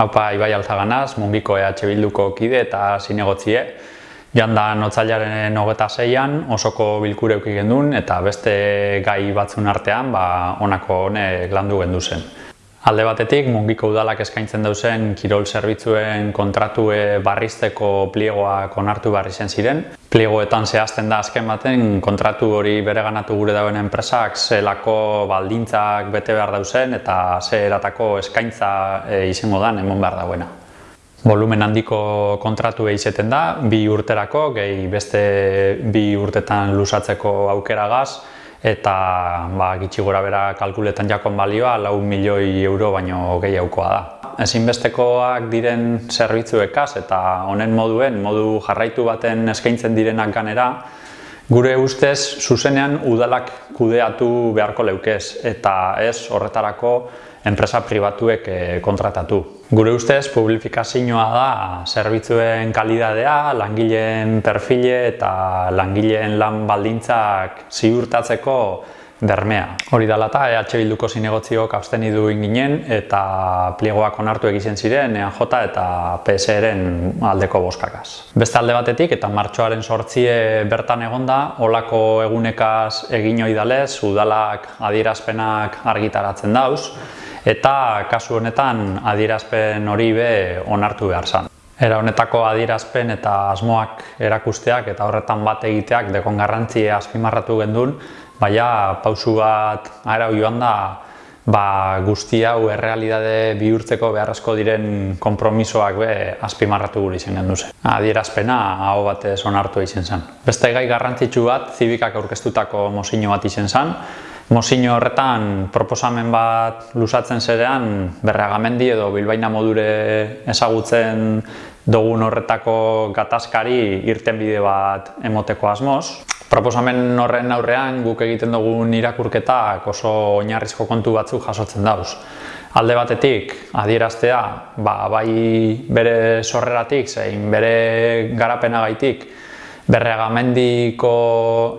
Haupa Ibai Alzaganaz, mungiko EH Bilduko kide eta zinegotzie. Janda notzailaren hogeta zeian osoko bilkure euki gendun eta beste gai batzun artean ba, onako honek landu gendu zen. Alde batetik, mungiko udalak eskaintzen dauzen kirol zerbitzuen kontratue barrizteko pliegoak onartu barri zen ziren. Pliegoetan zehazten da azken baten kontratu hori bere ganatu gure dauen enpresak zelako baldintzak bete behar dauzen eta ze eratako eskaintza e, izango dan emon behar dauena. Volumen handiko kontratu izeten da, bi urterako, gehi beste bi urtetan lusatzeko aukera gaz, eta ba, gitsi gora bera kalkuletan jakon balioa lau milioi euro baino gehiagokoa da. Ezinbestekoak diren zerbitzuekaz eta honen moduen, modu jarraitu baten eskaintzen direnak ganera, gure ustez zuzenean udalak kudeatu beharko leukez eta ez horretarako enpresa pribatuek eh, kontratatu. Gure ustez, publifikazioa da zerbitzuen kalidadea, langileen perfile eta langileen lan baldintzak ziurtatzeko bermea. Hori dela eta EH Bilduko zinegotziok absteni du inginen eta pliegoak onartu egiten ziren EAJ eta PSR-en aldeko boskakaz. Beste alde batetik eta martxoaren sortzie bertan egonda, olako egunekaz egin oidalez, udalak adierazpenak argitaratzen dauz, eta kasu honetan adierazpen hori be onartu behar zan. Era honetako adierazpen eta asmoak erakusteak eta horretan bat egiteak dekon garrantzia azpimarratu gendun, baina pausu bat arau joan da ba, guzti hau errealidade bihurtzeko beharrezko diren konpromisoak be azpimarratu gure izen genduze. Adierazpena hau batez onartu izen zen. Beste gai garrantzitsu bat, zibikak aurkeztutako mozino bat izen zen, Mozino horretan proposamen bat lusatzen zerean berreagamendi edo bilbaina modure ezagutzen dugun horretako gatazkari irten bide bat emoteko asmoz. Proposamen horren aurrean guk egiten dugun irakurketak oso oinarrizko kontu batzuk jasotzen dauz. Alde batetik, adieraztea, ba, bai bere sorreratik, zein bere garapenagaitik, berreagamendiko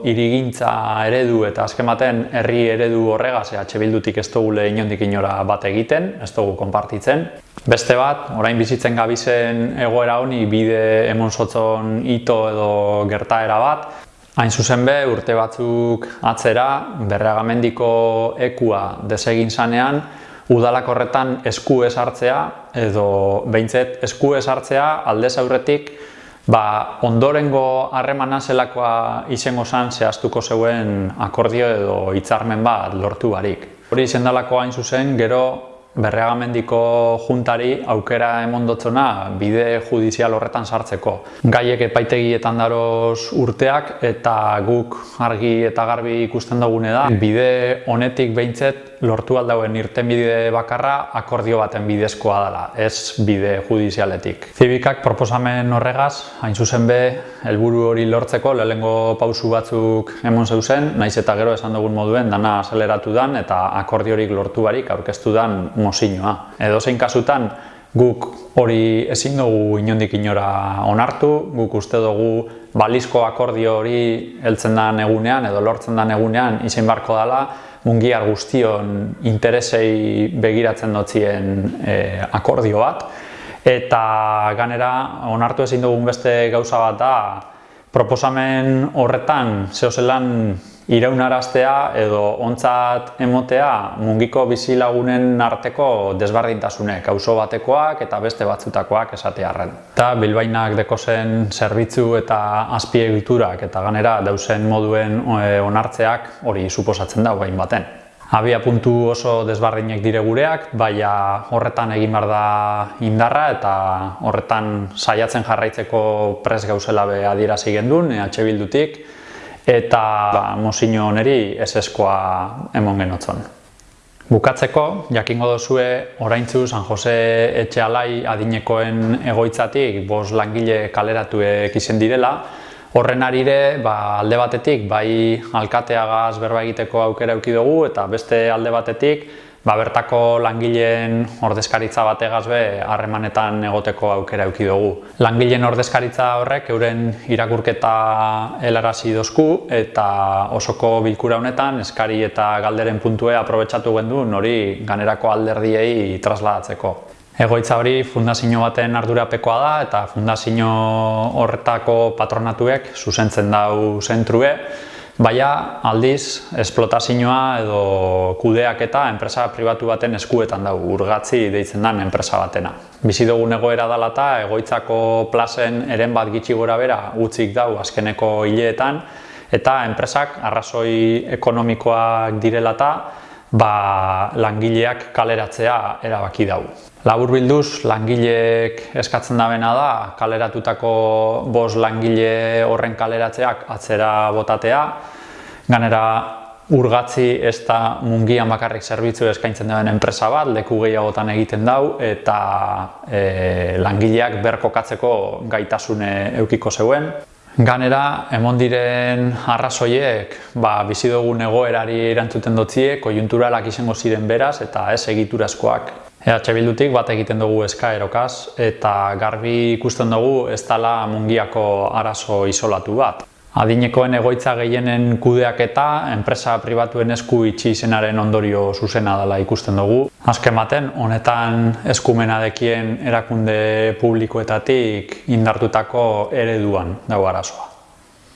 irigintza eredu eta azken baten herri eredu horregaz EH Bildutik ez dugule inondik inora bat egiten, ez dugu konpartitzen. Beste bat, orain bizitzen gabizen egoera honi bide emon sotzon ito edo gertaera bat, Hain zuzen be, urte batzuk atzera, berreagamendiko ekua desegin zanean, udalak horretan esku esartzea edo behintzet esku esartzea aldez aurretik Ba, ondorengo harremana zelakoa izango zan zehaztuko zeuen akordio edo hitzarmen bat lortu barik. Hori izendalako hain zuzen, gero berreagamendiko juntari aukera emondotzona bide judizial horretan sartzeko. Gaiek epaitegietan daroz urteak eta guk argi eta garbi ikusten dugune da bide honetik behintzet lortu aldauen irten bide bakarra akordio baten bidezkoa dela, ez bide judizialetik. Zibikak proposamen horregaz, hain zuzen be, helburu hori lortzeko lehengo pausu batzuk emon zeuzen, naiz eta gero esan dugun moduen dana azeleratu dan eta akordiorik lortu barik aurkeztu dan mozinoa. Edo zein kasutan, guk hori ezin dugu inondik inora onartu, guk uste dugu balizko akordio hori heltzen den egunean edo lortzen den egunean izin barko dela, mungiar guztion interesei begiratzen dotzien e, akordio bat. Eta ganera, onartu ezin dugun beste gauza bat da, proposamen horretan zehozelan iraunaraztea edo ontzat emotea mungiko bizilagunen arteko desbardintasunek, auzo batekoak eta beste batzutakoak esatearren. Eta bilbainak dekozen zerbitzu eta azpiegiturak eta ganera dauzen moduen e, onartzeak hori suposatzen da bain baten. Abia puntu oso desbardinek dire gureak, baina horretan egin behar da indarra eta horretan saiatzen jarraitzeko pres gauzela be adierazi gendun, EH Bildutik, eta ba, mozino oneri ez eskoa emon genotzen. Bukatzeko, jakingo dozue, oraintzu San Jose Etxealai adinekoen egoitzatik bos langile kaleratu izen direla, Horren arire, ba, alde batetik, bai alkateagaz berba egiteko aukera euki dugu eta beste alde batetik, ba, bertako langileen ordezkaritza bategaz be harremanetan egoteko aukera euki dugu. Langileen ordezkaritza horrek euren irakurketa helarazi dozku eta osoko bilkura honetan eskari eta galderen puntue aprobetsatu gendu hori ganerako alderdiei trasladatzeko. Egoitza hori fundazio baten ardurapekoa da eta fundazio horretako patronatuek zuzentzen dau zentrue, baina aldiz esplotazioa edo kudeak eta enpresa pribatu baten eskuetan dugu urgatzi deitzen den enpresa batena. Bizi dugun egoera dela eta egoitzako plazen eren bat gitxi gora bera utzik dau azkeneko hileetan eta enpresak arrazoi ekonomikoak direla eta ba, langileak kaleratzea erabaki dau. Labur bilduz, langileek eskatzen dabena da, kaleratutako bos langile horren kaleratzeak atzera botatea, ganera urgatzi ez da mungian bakarrik zerbitzu eskaintzen duen enpresa bat, leku gehiagotan egiten dau, eta e, langileak berkokatzeko gaitasune eukiko zeuen. Ganera, emon diren arrazoiek, ba, bizi dugun egoerari erantzuten dotzie, kojunturalak izango ziren beraz eta ez egiturazkoak. EH Bildutik bat egiten dugu eskaerokaz eta garbi ikusten dugu ez dela mungiako arazo isolatu bat. Adinekoen egoitza gehienen kudeak eta enpresa pribatuen esku itxi izenaren ondorio zuzena dela ikusten dugu. Azken baten, honetan eskumena dekien erakunde publikoetatik indartutako ereduan dago arazoa.